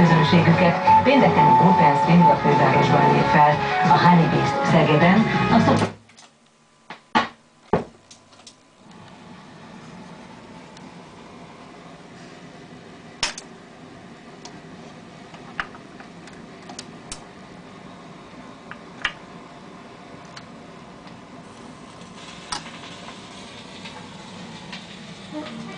közönségüket. Pénteken Open Swing a fővárosban lép fel. A Honey Beast Szegeden, a szok... när de